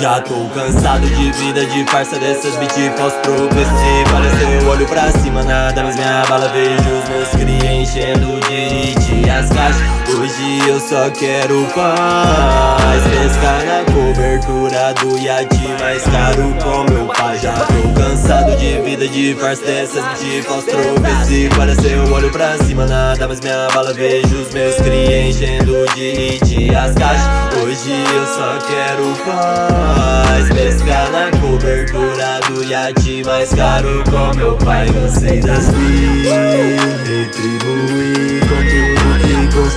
Já tô cansado de vida de farsa dessas beat pós-progressiva Pareceu olho pra cima, nada mais me abala. Vejo os meus cria enchendo de as caixas. Hoje eu só quero paz. Pescar na cobertura do iate mais caro com meu pai Já tô cansado de vida de farsa dessas beat pós-progressiva Pareceu olho pra cima, nada mais me abala. Vejo os meus cria enchendo de hit as caixas. Hoje eu só quero paz. Pescar na cobertura do iate mais caro Com meu pai cansei das retribuir Com tudo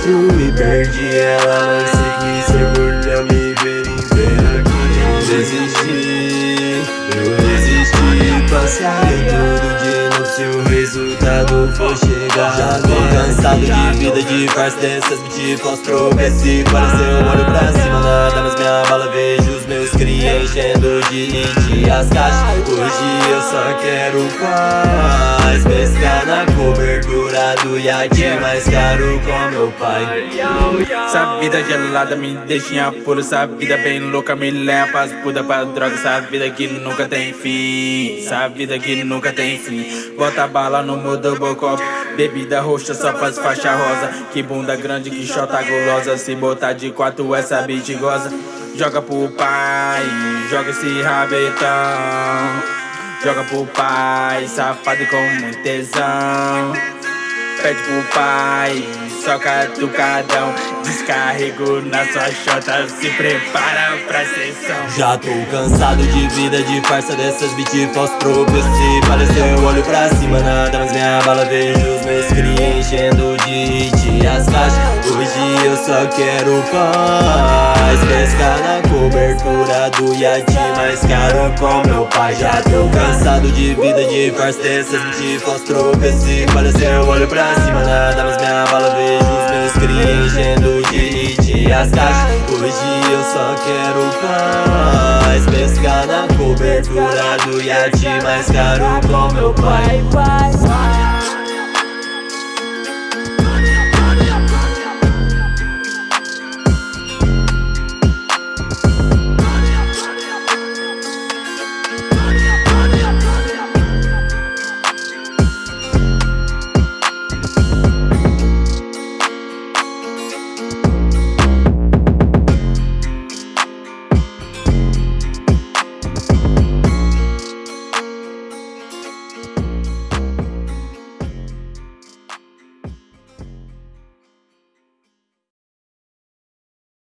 que construí Perdi ela, mas segui Ser orgulho me ver em aqui Eu desisti, eu desisti. Passar em tudo de novo se o resultado for chegar. Já tô cansado de vida de farsa dessas beat pós-progressivo Pareceu olho pra enchendo de hit as caixas. Hoje eu só quero paz Pescar na cobertura do iate. Mais caro com meu pai. Essa vida gelada me deixa em apuro. Essa vida bem louca me leva pras puta pra droga. Essa vida que nunca tem fim. Essa vida que nunca tem fim. Bota bala no mudo bocop Bebida roxa só faz faixa rosa. Que bunda grande, que chota gulosa. Se botar de quatro essa beat goza. Joga pro pai, joga esse rabetão. Joga pro pai, safado com muito tesão Pede pro pai, soca tucadão Descarrego na sua chota, se prepara pra sessão. Já tô cansado de vida de farsa dessas beat pós-progressivo Pareceu olho pra cima, nada mais me abala Vejo os meus cria enchendo de hit eu só quero paz Pescar na cobertura do iate mais caro com meu pai. Já tô cansado de vida de farsa dessas beat pós-progressivo Pareceu olho pra cima, nada mais me abala. Vejo os meus cria enchendo de as caixas. Hoje eu só quero paz Pescar na cobertura do iate mais caro com meu pai